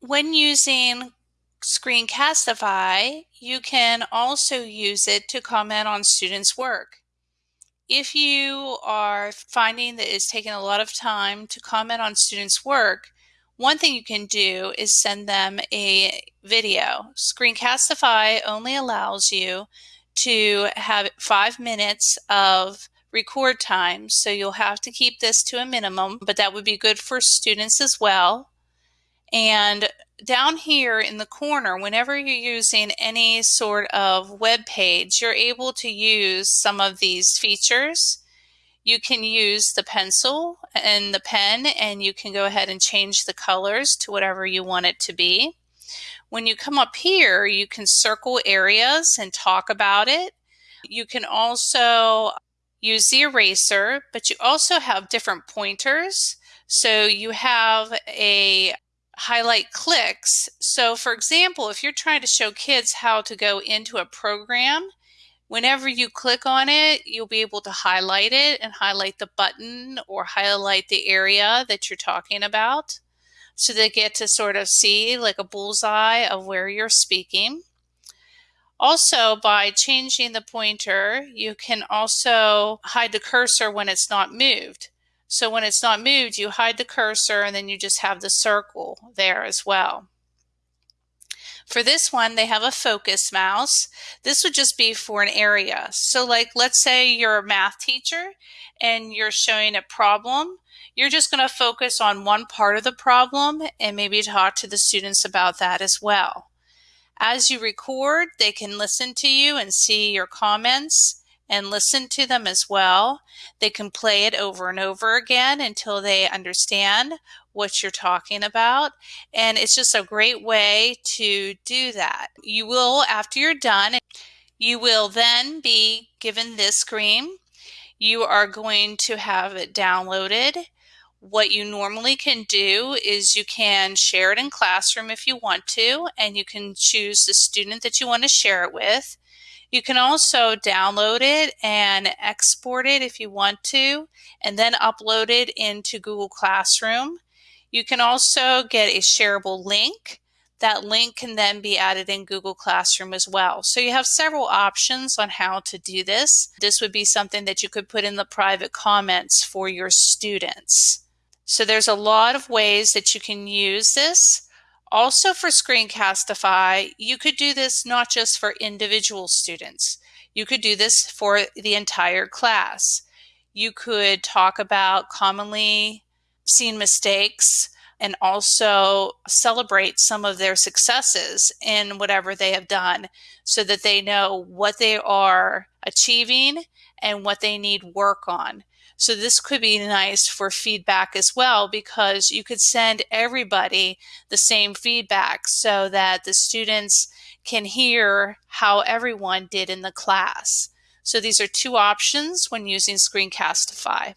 When using Screencastify, you can also use it to comment on students' work. If you are finding that it's taking a lot of time to comment on students' work, one thing you can do is send them a video. Screencastify only allows you to have five minutes of record time, so you'll have to keep this to a minimum, but that would be good for students as well. And down here in the corner, whenever you're using any sort of web page, you're able to use some of these features. You can use the pencil and the pen and you can go ahead and change the colors to whatever you want it to be. When you come up here, you can circle areas and talk about it. You can also use the eraser, but you also have different pointers. So you have a highlight clicks. So for example, if you're trying to show kids how to go into a program, whenever you click on it, you'll be able to highlight it and highlight the button or highlight the area that you're talking about. So they get to sort of see like a bullseye of where you're speaking. Also, by changing the pointer, you can also hide the cursor when it's not moved. So when it's not moved, you hide the cursor and then you just have the circle there as well. For this one, they have a focus mouse. This would just be for an area. So like, let's say you're a math teacher and you're showing a problem. You're just going to focus on one part of the problem and maybe talk to the students about that as well. As you record, they can listen to you and see your comments and listen to them as well. They can play it over and over again until they understand what you're talking about. And it's just a great way to do that. You will, after you're done, you will then be given this screen. You are going to have it downloaded. What you normally can do is you can share it in Classroom if you want to, and you can choose the student that you want to share it with. You can also download it and export it if you want to, and then upload it into Google Classroom. You can also get a shareable link. That link can then be added in Google Classroom as well. So you have several options on how to do this. This would be something that you could put in the private comments for your students. So there's a lot of ways that you can use this. Also for Screencastify, you could do this not just for individual students. You could do this for the entire class. You could talk about commonly seen mistakes and also celebrate some of their successes in whatever they have done so that they know what they are achieving and what they need work on. So this could be nice for feedback as well because you could send everybody the same feedback so that the students can hear how everyone did in the class. So these are two options when using Screencastify.